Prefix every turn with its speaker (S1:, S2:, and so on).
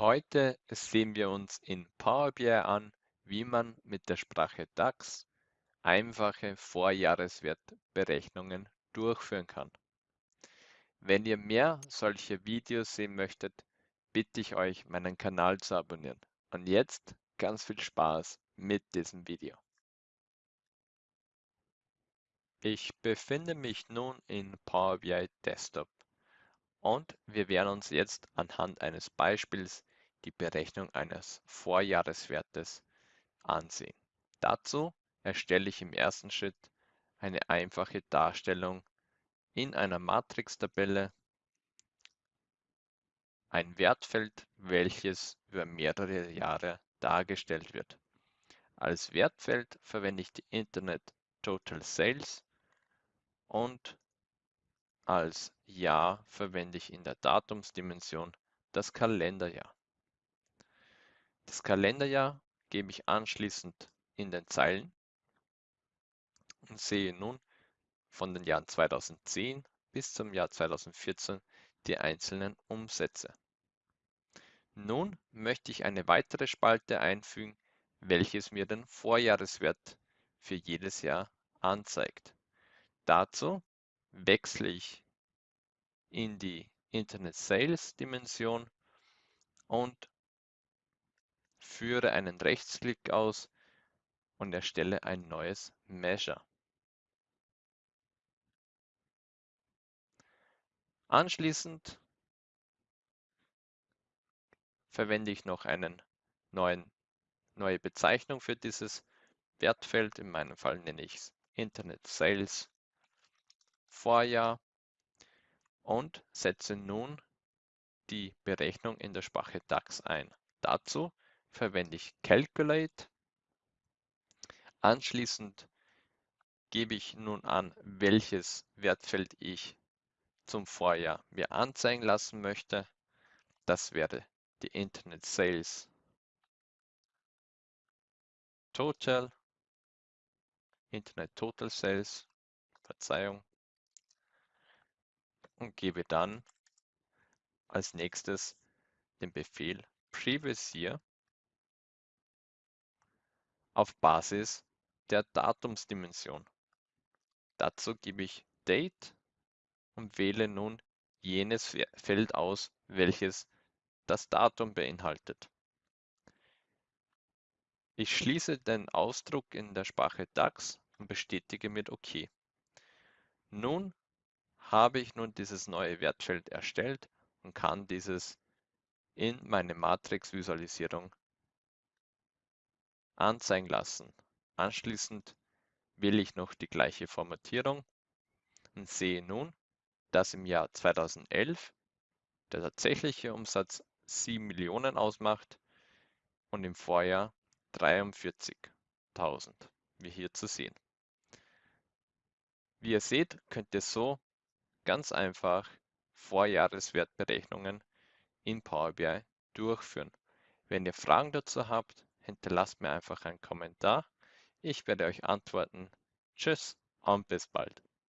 S1: Heute sehen wir uns in Power BI an, wie man mit der Sprache DAX einfache Vorjahreswertberechnungen durchführen kann. Wenn ihr mehr solche Videos sehen möchtet, bitte ich euch, meinen Kanal zu abonnieren. Und jetzt ganz viel Spaß mit diesem Video. Ich befinde mich nun in Power BI Desktop und wir werden uns jetzt anhand eines Beispiels die Berechnung eines Vorjahreswertes ansehen. Dazu erstelle ich im ersten Schritt eine einfache Darstellung in einer Matrix-Tabelle, ein Wertfeld, welches über mehrere Jahre dargestellt wird. Als Wertfeld verwende ich die Internet Total Sales und als Jahr verwende ich in der Datumsdimension das Kalenderjahr. Das Kalenderjahr gebe ich anschließend in den Zeilen und sehe nun von den Jahren 2010 bis zum Jahr 2014 die einzelnen Umsätze. Nun möchte ich eine weitere Spalte einfügen, welches mir den Vorjahreswert für jedes Jahr anzeigt. Dazu wechsle ich in die Internet Sales Dimension und führe einen Rechtsklick aus und erstelle ein neues Measure. Anschließend verwende ich noch neuen, neue Bezeichnung für dieses Wertfeld. In meinem Fall nenne ich es Internet Sales Vorjahr und setze nun die Berechnung in der Sprache DAX ein. Dazu verwende ich Calculate. Anschließend gebe ich nun an, welches Wertfeld ich zum Vorjahr mir anzeigen lassen möchte. Das wäre die Internet Sales Total, Internet Total Sales, Verzeihung, und gebe dann als nächstes den Befehl Previous Year auf Basis der Datumsdimension. Dazu gebe ich Date und wähle nun jenes Feld aus, welches das Datum beinhaltet. Ich schließe den Ausdruck in der Sprache DAX und bestätige mit OK. Nun habe ich nun dieses neue Wertfeld erstellt und kann dieses in meine Matrix-Visualisierung anzeigen lassen. Anschließend wähle ich noch die gleiche Formatierung und sehe nun, dass im Jahr 2011 der tatsächliche Umsatz 7 Millionen ausmacht und im Vorjahr 43.000, wie hier zu sehen. Wie ihr seht, könnt ihr so ganz einfach Vorjahreswertberechnungen in Power BI durchführen. Wenn ihr Fragen dazu habt, hinterlasst mir einfach einen Kommentar. Ich werde euch antworten. Tschüss und bis bald.